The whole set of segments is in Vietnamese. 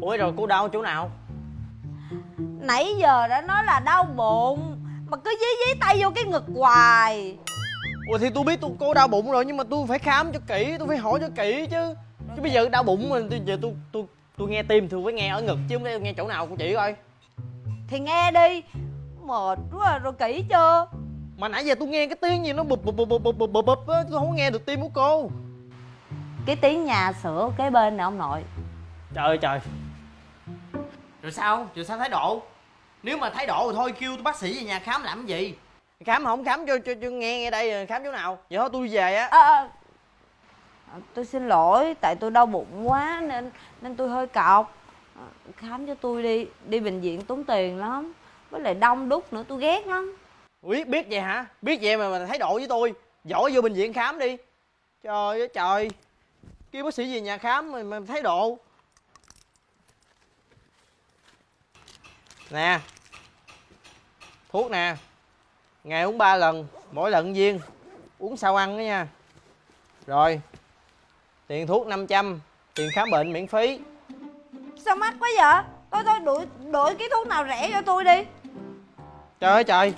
ủa rồi cô đau chỗ nào? Nãy giờ đã nói là đau bụng mà cứ dí dí tay vô cái ngực hoài. Ủa thì tôi biết tôi cô đau bụng rồi nhưng mà tôi phải khám cho kỹ tôi phải hỏi cho kỹ chứ. Chứ bây giờ đau bụng mình tôi giờ tôi tôi tôi nghe tim thì phải nghe ở ngực chứ không nghe chỗ nào của chị coi. Thì nghe đi mệt quá à, rồi kỹ chưa? Mà nãy giờ tôi nghe cái tiếng gì nó bụp bụp bụp bụp bụp bụp bụp tôi không nghe được tim của cô. Cái tiếng nhà sửa kế bên nè ông nội. Trời ơi trời rồi sao? Rồi sao thái độ? Nếu mà thái độ thì thôi kêu tôi bác sĩ về nhà khám làm cái gì? Khám không? Khám cho cho, cho nghe nghe đây khám chỗ nào? Vậy thôi tôi về á. À, à, tôi xin lỗi tại tôi đau bụng quá nên nên tôi hơi cọc. Khám cho tôi đi. Đi bệnh viện tốn tiền lắm. Với lại đông đúc nữa tôi ghét lắm. Biết biết vậy hả? Biết vậy mà mà thái độ với tôi. Giỏi vô bệnh viện khám đi. Trời ơi trời. Kêu bác sĩ về nhà khám mà, mà thái độ nè. Thuốc nè. Ngày uống ba lần mỗi lần viên. Uống sau ăn đó nha. Rồi. Tiền thuốc 500 tiền khám bệnh miễn phí. Sao mắc quá vậy? Thôi thôi đuổi đuổi cái thuốc nào rẻ cho tôi đi. Trời ơi trời.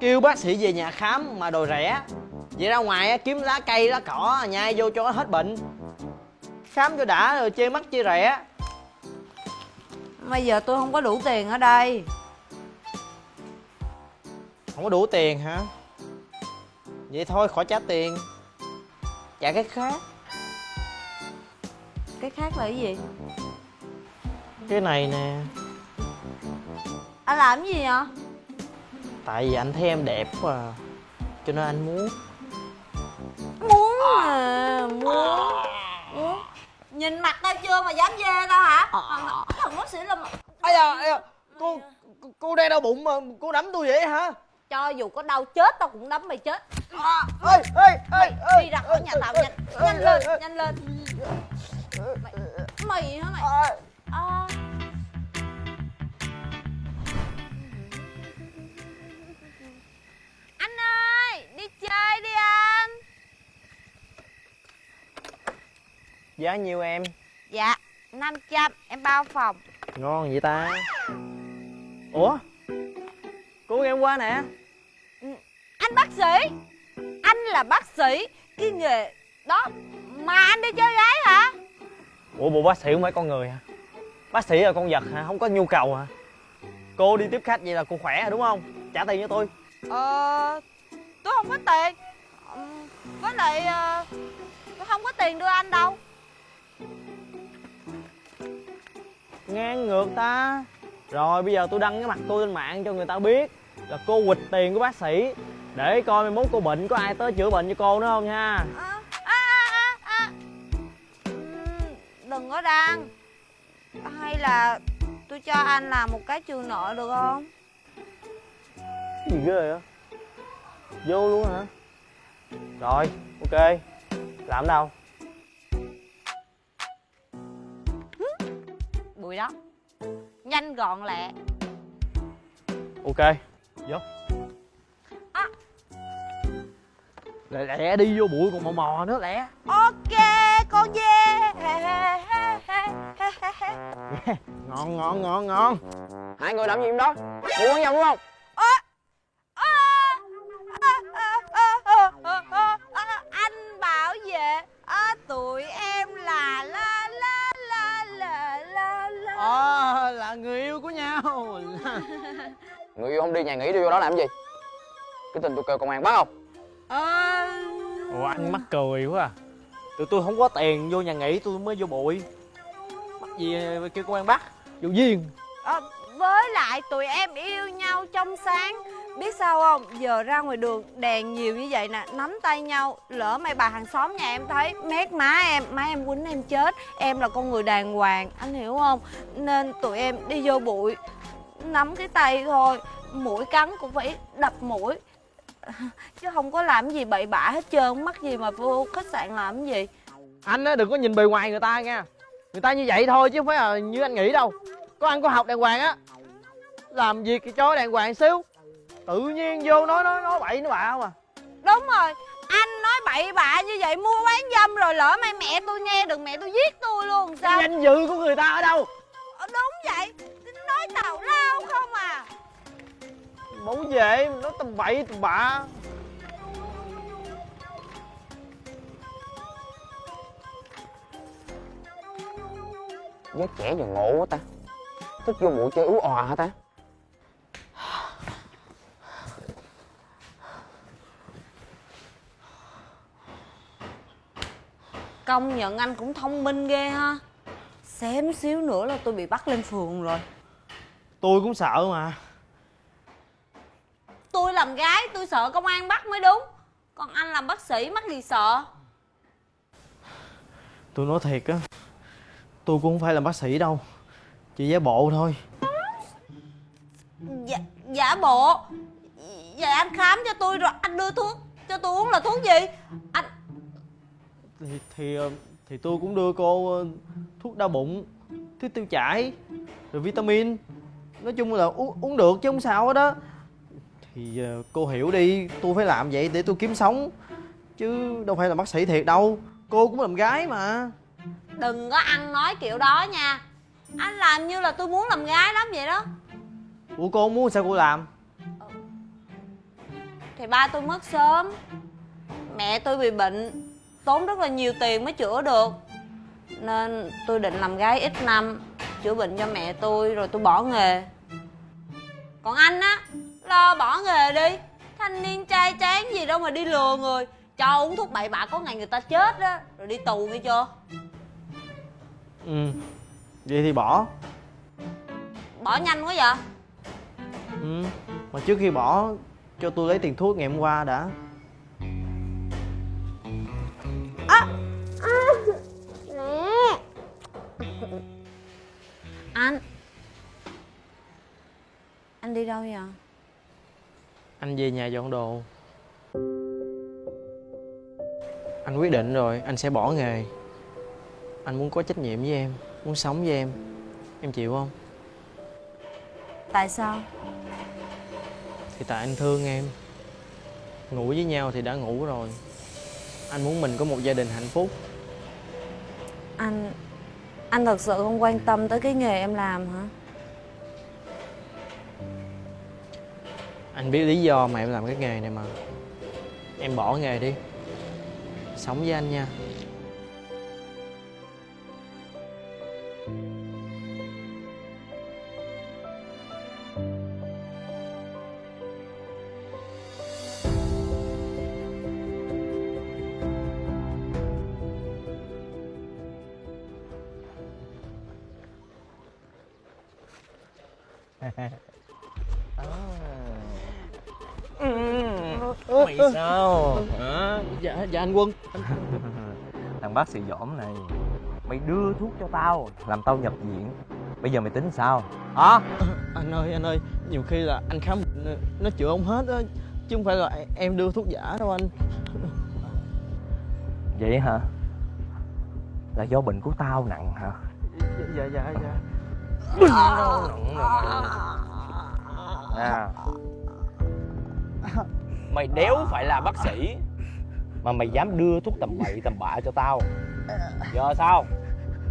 Kêu bác sĩ về nhà khám mà đồ rẻ. Vậy ra ngoài á, kiếm lá cây lá cỏ nhai vô cho nó hết bệnh. Khám cho đã rồi chê mắc chê rẻ bây giờ tôi không có đủ tiền ở đây. Không có đủ tiền hả? Vậy thôi khỏi trả tiền. Trả cái khác. Cái khác là cái gì? Cái này nè. Anh làm cái gì vậy? Tại vì anh thấy em đẹp quá à. cho nên anh muốn. Muốn à muốn muốn nhìn mặt tao chưa mà dám dê tao hả? Thằng thằng bác sĩ là ây da ây da cô cô- đang đau bụng mà cô đấm tôi vậy hả? Cho dù có đau chết tao cũng đấm mày chết. À, ê ê ê ê đi ra khỏi nhà tao nhanh nhanh lên nhanh lên. Mày mày hả mày? À. giá nhiêu em? Dạ 500 em bao phòng. Ngon vậy ta? Ủa? Cô em qua nè. Anh bác sĩ. Anh là bác sĩ cái nghề đó mà anh đi chơi gái hả? Ủa bộ bác sĩ không phải con người hả? Bác sĩ là con vật hả? Không có nhu cầu hả? Cô đi tiếp khách vậy là cô khỏe rồi đúng không? Trả tiền cho tôi. Ờ tôi không có tiền. Với lại ờ, tôi không có tiền đưa anh đâu ngang ngược ta. Rồi bây giờ tôi đăng cái mặt tôi lên mạng cho người ta biết là cô quỵt tiền của bác sĩ. Để coi mai mốt cô bệnh có ai tới chữa bệnh cho cô nữa không nha. À, à, à, à. Ừm, đừng có đăng. Hay là tôi cho anh làm một cái trừ nợ được không? Cái gì ghê vậy? Vô luôn hả? Rồi ok. Làm đâu bụi đó nhanh gọn lẹ ok vô À. lẹ lẹ đi vô bụi còn mò mò nữa lẹ ok con dê ngon ngon ngon ngon hai người làm gì đó mua quán vòng đúng không anh bảo vệ à, tụi em nhau người yêu không đi nhà nghỉ đi vô đó làm gì? Cái tình tôi kêu công an bắt không? Ờ, ủa anh mắc cười quá à. Tụi tôi không có tiền vô nhà nghỉ tôi mới vô bụi. Mắc gì kêu công an bắt? Vô duyên ờ, với lại tụi em yêu nhau trong sáng. Biết sao không? Giờ ra ngoài đường, đèn nhiều như vậy nè, nắm tay nhau, lỡ mày bà hàng xóm nhà em thấy, mét má em má em quýnh em chết. Em là con người đàng hoàng, anh hiểu không? Nên tụi em đi vô bụi, nắm cái tay thôi. Mũi cắn cũng phải đập mũi. Chứ không có làm gì bậy bạ hết trơn, mắc gì mà vô khách sạn làm cái gì? Anh á, đừng có nhìn bề ngoài người ta nha. Người ta như vậy thôi chứ không phải là như anh nghĩ đâu. Có ăn có học đàng hoàng á làm việc thì cho đàng hoàng xíu. Tự nhiên vô nói nói nói bậy nói bạ không à? Đúng rồi anh nói bậy bạ như vậy mua bán dâm rồi lỡ may mẹ tôi nghe được mẹ tôi giết tôi luôn sao? Danh dự của người ta ở đâu? Ờ, Đúng vậy Nói tào lao không à? Bảo vệ nó tầm bậy tầm bạ. Với trẻ giờ ngộ quá ta. Thích vô bụi chơi ú òa hả ta Công nhận anh cũng thông minh ghê ha. Xém xíu nữa là tôi bị bắt lên phường rồi. Tôi cũng sợ mà. Tôi làm gái tôi sợ công an bắt mới đúng. Còn anh làm bác sĩ mắc gì sợ? Tôi nói thiệt á Tôi cũng không phải là bác sĩ đâu. Chỉ giả bộ thôi. Dạ, giả bộ? Vậy anh khám cho tôi rồi anh đưa thuốc cho tôi uống là thuốc gì? Anh Thì thì, ờ, thì tôi cũng đưa cô ờ, thuốc đau bụng Thuốc tiêu chảy Rồi vitamin. Nói chung là uống, uống được chứ không sao hết đó Thì ờ, cô hiểu đi Tôi phải làm vậy để tôi kiếm sống Chứ đâu phải là bác sĩ thiệt đâu. Cô cũng làm gái mà. Đừng có ăn nói kiểu đó nha. Anh làm như là tôi muốn làm gái lắm vậy đó. Ủa cô muốn sao cô làm? Thì ba tôi mất sớm. Mẹ tôi bị bệnh Tốn rất là nhiều tiền mới chữa được. Nên tôi định làm gái ít năm Chữa bệnh cho mẹ tôi rồi tôi bỏ nghề. Còn anh á Lo bỏ nghề đi. Thanh niên trai tráng gì đâu mà đi lừa người. Cho uống thuốc bậy bạ có ngày người ta chết á Rồi đi tù nghe chưa Ừ Vậy thì bỏ. Bỏ nhanh quá vậy? Ừ Mà trước khi bỏ Cho tôi lấy tiền thuốc ngày hôm qua đã Anh. Anh đi đâu vậy? Anh về nhà dọn đồ. Anh quyết định rồi Anh sẽ bỏ nghề. Anh muốn có trách nhiệm với em Muốn sống với em. Em chịu không? Tại sao? Thì tại anh thương em. Ngủ với nhau thì đã ngủ rồi. Anh muốn mình có một gia đình hạnh phúc. Anh anh thật sự không quan tâm tới cái nghề em làm hả? Anh biết lý do mà em làm cái nghề này mà. Em bỏ nghề đi. Sống với anh nha. Mày sao? Hả? Dạ, dạ anh Quân. Thằng bác sĩ dỏm này Mày đưa thuốc cho tao Làm tao nhập viện. Bây giờ mày tính sao? Hả? Anh ơi, anh ơi Nhiều khi là anh khám Nó chữa không hết á Chứ không phải là em đưa thuốc giả đâu anh. Vậy hả? Là do bệnh của tao nặng hả? Dạ, dạ, dạ À Mày đéo phải là bác sĩ Mà mày dám đưa thuốc tầm bậy tầm bạ cho tao. Giờ sao?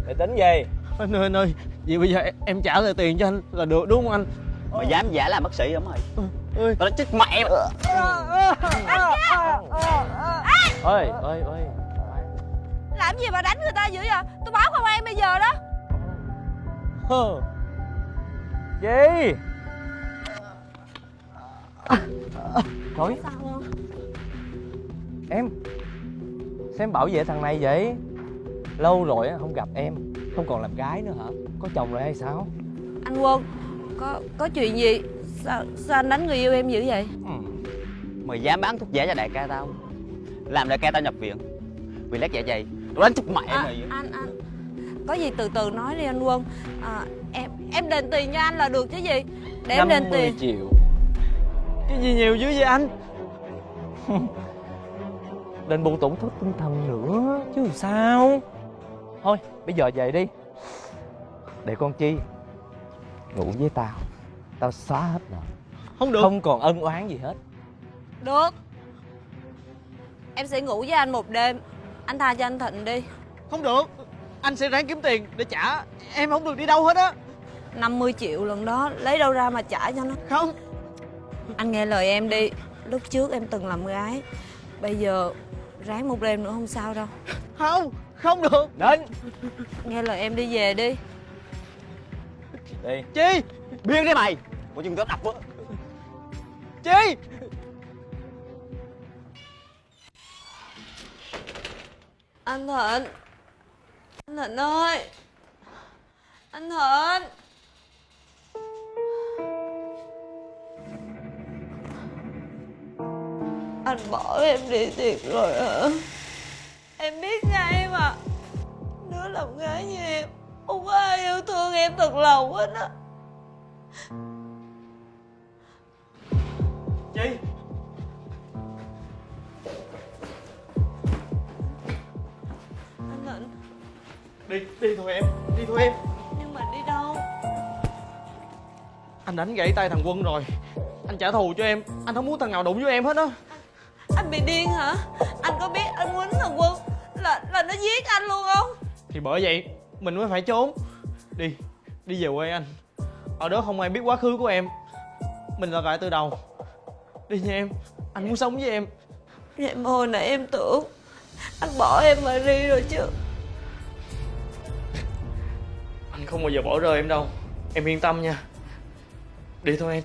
Mày tính gì? Anh ơi, anh ơi Vậy bây giờ em, em trả lại tiền cho anh là được đúng không anh? Mày dám giả làm bác sĩ hả mày? Ơi. Tao đã chết mẹ mày. Ơi ơi ơi. Làm gì mà đánh người ta dữ vậy? Tôi báo công an bây giờ đó. Gì? Thôi Sao không? Em Sao em bảo vệ thằng này vậy. Lâu rồi á, không gặp em. Không còn làm gái nữa hả? Có chồng rồi hay sao? Anh Quân Có có chuyện gì? Sao, sao anh đánh người yêu em dữ vậy? Ừ. Mày dám bán thuốc giả cho đại ca tao? Làm đại ca tao nhập viện. Vì lét dạ dày. Tao đánh chết mẹ à, mày. Anh anh Có gì từ từ nói đi anh Quân. À, Em em đền tiền cho anh là được chứ gì? Để em đền 50 tiền. triệu. Cái gì nhiều dữ vậy anh? Đền bù tổn thất tinh thần nữa Chứ sao? Thôi bây giờ về đi. Để con Chi Ngủ với tao. Tao xóa hết nợ. Không được. Không còn ân oán gì hết. Được. Em sẽ ngủ với anh một đêm. Anh tha cho anh Thịnh đi. Không được Anh sẽ ráng kiếm tiền để trả. Em không được đi đâu hết á. 50 triệu lần đó lấy đâu ra mà trả cho nó? Không. Anh nghe lời em đi. Lúc trước em từng làm gái Bây giờ ráng một đêm nữa không sao đâu. Không không được. Đến. Nghe lời em đi về đi. Đi. Chi? Biên đi mày. Có chừng tao đập á. Chi? Anh Thịnh anh Thịnh ơi. Anh Thịnh Anh bỏ em đi thiệt rồi hả? Em biết ngay mà Đứa làm gái như em, Không có ai yêu thương em thật lòng hết á. Đi đi thôi em đi thôi em. Nhưng mà đi đâu? Anh đánh gãy tay thằng quân rồi. Anh trả thù cho em. Anh không muốn thằng nào đụng với em hết á. Anh bị điên hả? Anh có biết anh quýnh thằng Quân Là là nó giết anh luôn không? Thì bởi vậy mình mới phải trốn. Đi đi về quê anh. Ở đó không ai biết quá khứ của em. Mình là lại từ đầu. Đi nha em anh muốn sống với em. Vậy mà hồi nãy em tưởng Anh bỏ em mà đi rồi chứ không bao giờ bỏ rơi em đâu. Em yên tâm nha. Đi thôi em.